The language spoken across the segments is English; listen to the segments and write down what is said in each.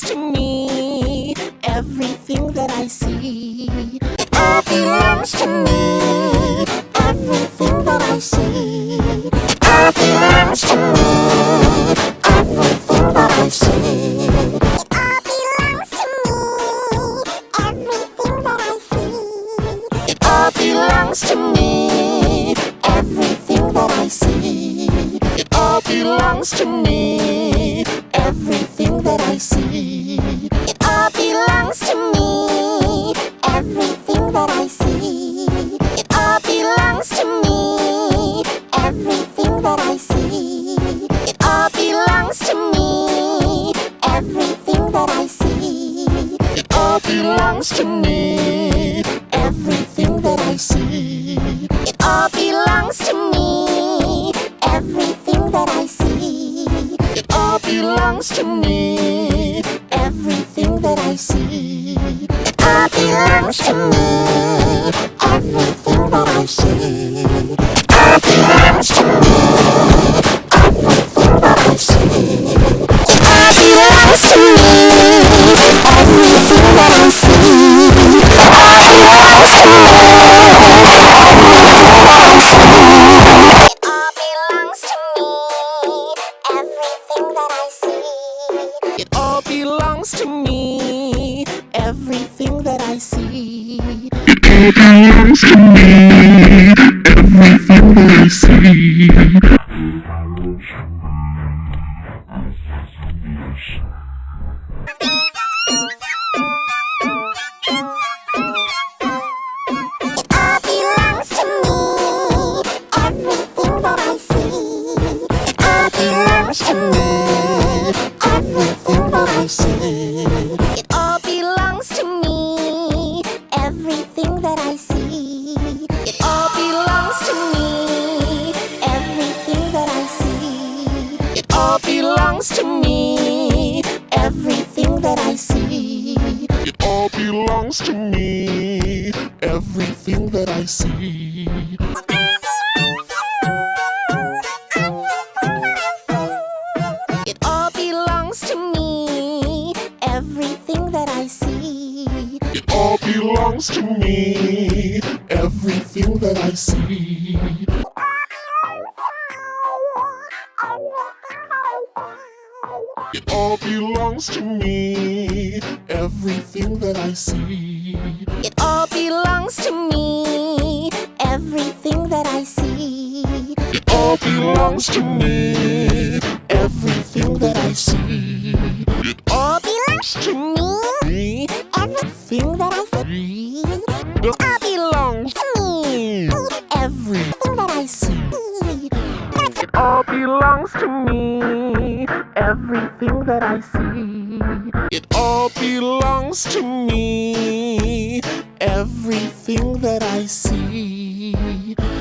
to me. Everything that I see all belongs to me. Everything that I see all belongs to me. Belongs to me. Everything that I see. It all belongs to me. Everything that I see. It all belongs to me. Everything that I see. It all belongs to me. Everything that I see. It belongs to me. Everything I see. Everything that I see. It all belongs to me. Everything that I see. It all belongs to me. Everything that I see. It all belongs to me. Everything that I see. It all belongs to me. Everything that I see. It all belongs to me. Everything that I see. It all belongs to me. Everything that I see. It all belongs to me. Everything that I see. It all belongs to me. Everything that I see. It All belongs to me. Everything that I see. Me. Everything that I see. It all belongs to me. Everything that I see.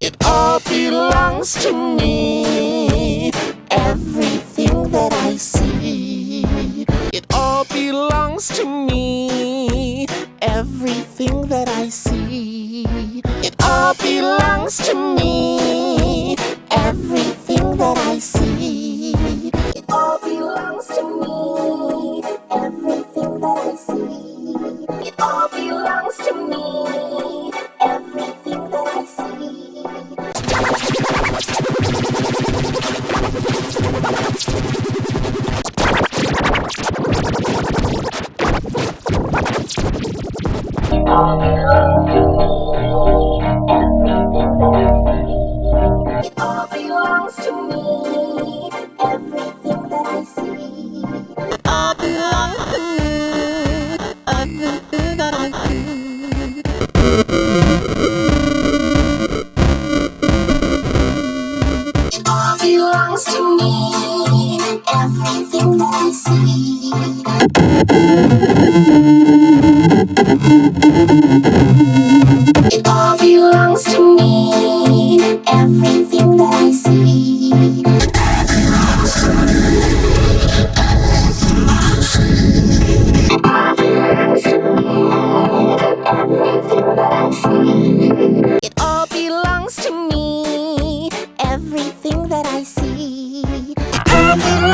It all belongs to me. Everything that I see. It all belongs to me. Everything that I see. It all belongs to me. Everything that I see. Me.